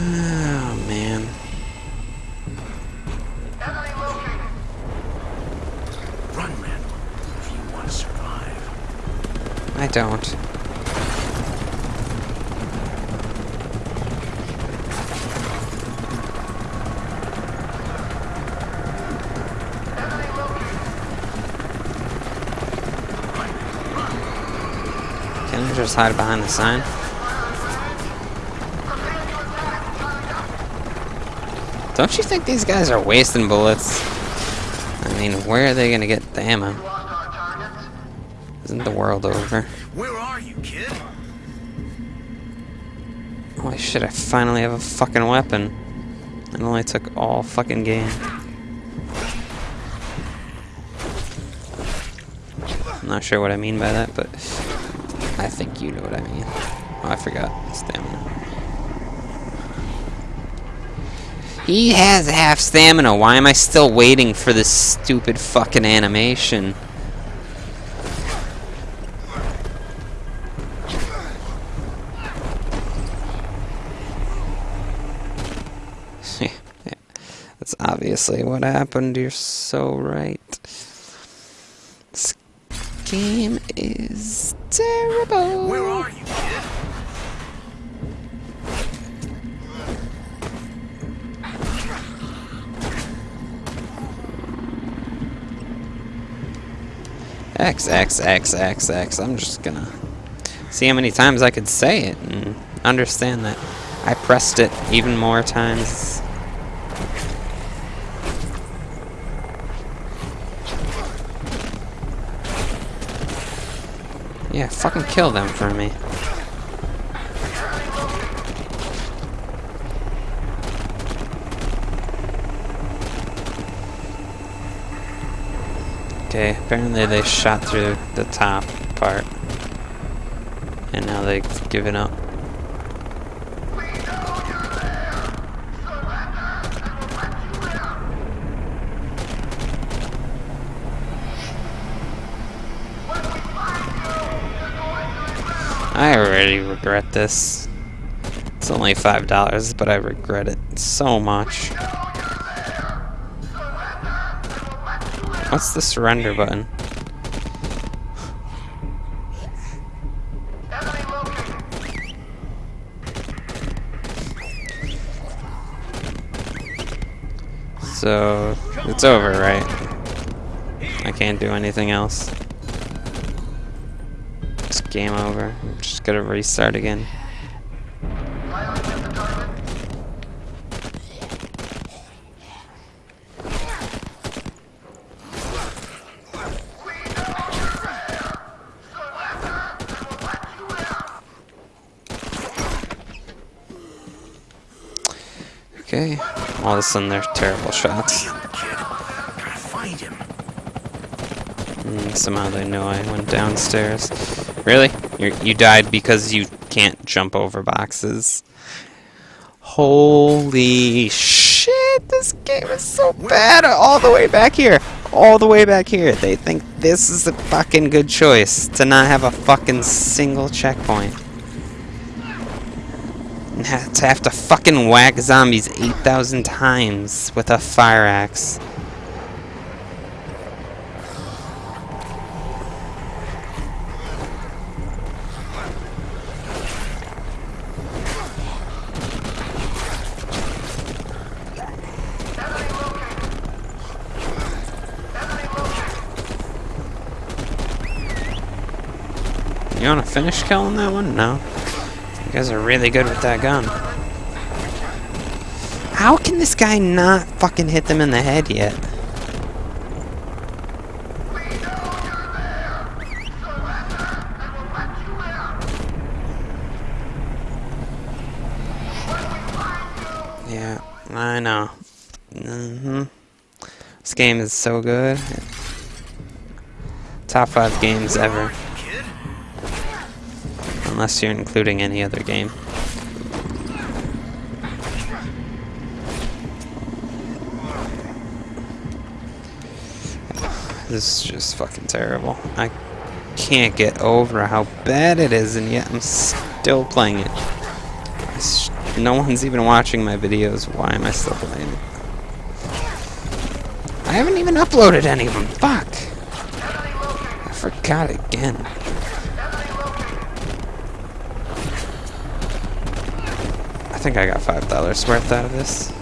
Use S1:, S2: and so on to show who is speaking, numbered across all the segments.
S1: Oh, man.
S2: Run, Randall, if you want to survive.
S1: I don't. Can I just hide behind the sign? Don't you think these guys are wasting bullets? I mean, where are they gonna get the ammo? Isn't the world over?
S2: Where are you, kid?
S1: Why shit, I finally have a fucking weapon. It only took all fucking game. I'm not sure what I mean by that, but I think you know what I mean. Oh, I forgot. Stamina. He has half stamina. Why am I still waiting for this stupid fucking animation? That's obviously what happened. You're so right. This game is terrible.
S2: Where are you,
S1: X, X, X, X, X. I'm just gonna see how many times I could say it and understand that I pressed it even more times. Yeah, fucking kill them for me. Okay, apparently they shot through the top part. And now they've given up. I already regret this. It's only five dollars, but I regret it so much. What's the surrender button? So, it's over, right? I can't do anything else. It's game over. I'm just gonna restart again. Okay. All of a sudden, they're terrible shots. And somehow they know I went downstairs. Really? you you died because you can't jump over boxes? Holy shit! This game is so bad! All the way back here! All the way back here! They think this is a fucking good choice to not have a fucking single checkpoint. To have to fucking whack zombies 8,000 times with a fire axe. You wanna finish killing that one? No. You guys are really good with that gun. How can this guy not fucking hit them in the head yet? Yeah, I know. Mm-hmm. This game is so good. Top five games ever. Unless you're including any other game. This is just fucking terrible. I can't get over how bad it is, and yet I'm still playing it. No one's even watching my videos. Why am I still playing? It? I haven't even uploaded any of them. Fuck. I forgot again. I think I got five dollars worth out of this.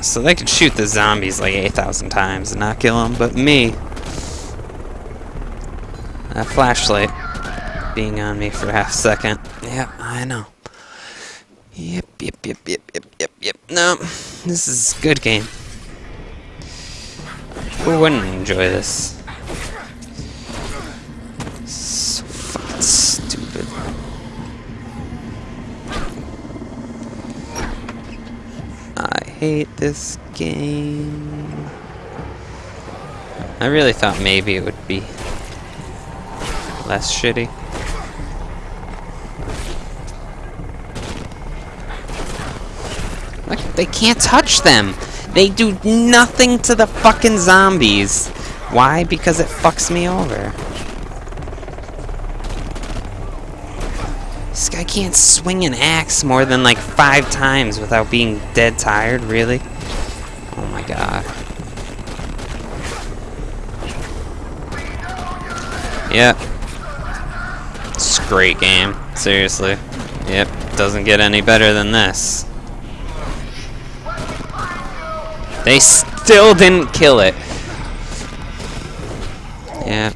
S1: So they could shoot the zombies like 8,000 times and not kill them, but me, that flashlight being on me for half a second. Yep, I know. Yep, yep, yep, yep, yep, yep, yep. No, this is good game. Who wouldn't enjoy this? Hate this game. I really thought maybe it would be less shitty. Like, they can't touch them. They do nothing to the fucking zombies. Why? Because it fucks me over. This guy can't swing an axe more than like five times without being dead tired, really? Oh my god. Yep. It's a great game. Seriously. Yep. Doesn't get any better than this. They still didn't kill it. Yep.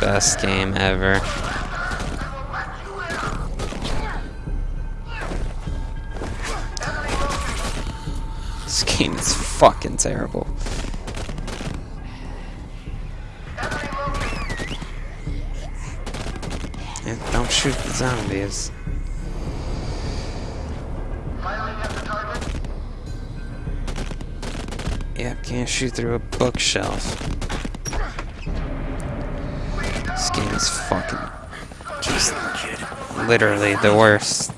S1: Best game ever. Game is fucking terrible. Yeah, don't shoot the zombies. Yep, can't shoot through a bookshelf. This game is fucking just literally the worst.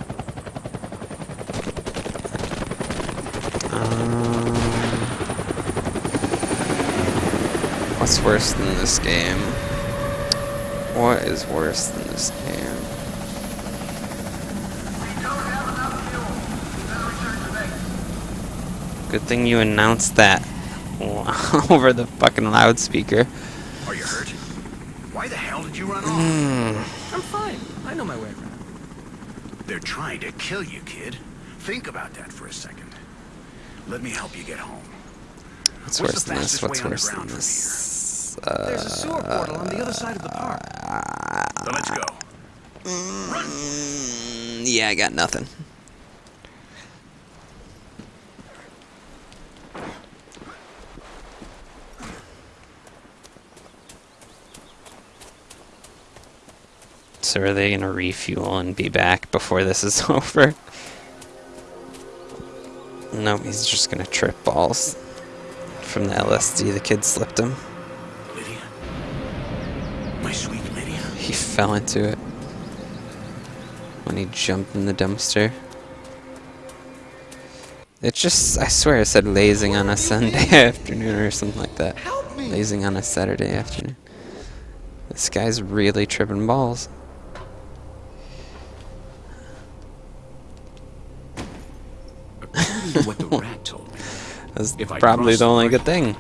S1: Um, what's worse than this game? What is worse than this game? Good thing you announced that over the fucking loudspeaker.
S2: Are you hurt? Why the hell did you run off?
S1: Hmm.
S3: I'm fine. I know my way around.
S2: They're trying to kill you, kid. Think about that for a second. Let me help you get home.
S1: What's
S2: What's
S1: worse than this? What's worse than
S2: underground from?
S3: There's a sewer portal on the other side of the park.
S2: So let's go.
S1: Mm, yeah, I got nothing. So are they gonna refuel and be back before this is over? No, he's just gonna trip balls from the LSD the kid slipped him.
S2: My sweet?
S1: He fell into it when he jumped in the dumpster. It's just, I swear I said lazing on a Sunday afternoon or something like that. Lazing on a Saturday afternoon. This guy's really tripping balls.
S2: What the rat told me,
S1: That's
S2: If
S1: probably the only good thing.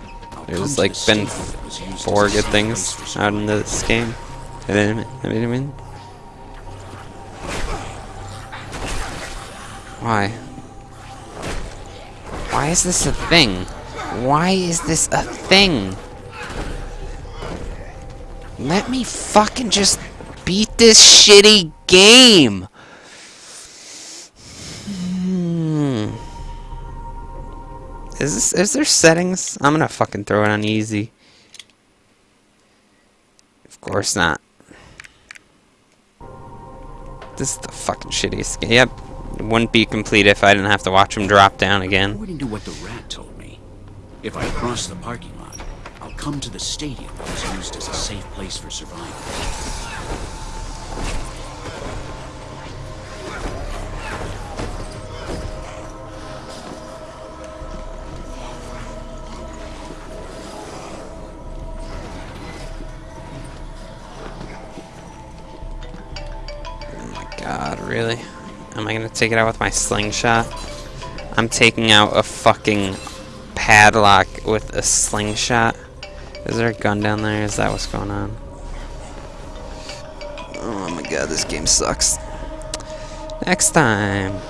S1: There's like been four good things out in this game. I mean, I mean, why? Why is this a thing? Why is this a thing? Let me fucking just beat this shitty game. Is this is there settings? I'm gonna fucking throw it on easy. Of course not. This is the fucking shittiest game. Yep. It wouldn't be complete if I didn't have to watch him drop down again.
S2: According to what the rat told me, if I cross the parking lot, I'll come to the stadium that was used as a safe place for survival.
S1: God, really? Am I gonna take it out with my slingshot? I'm taking out a fucking padlock with a slingshot. Is there a gun down there? Is that what's going on? Oh my god, this game sucks. Next time.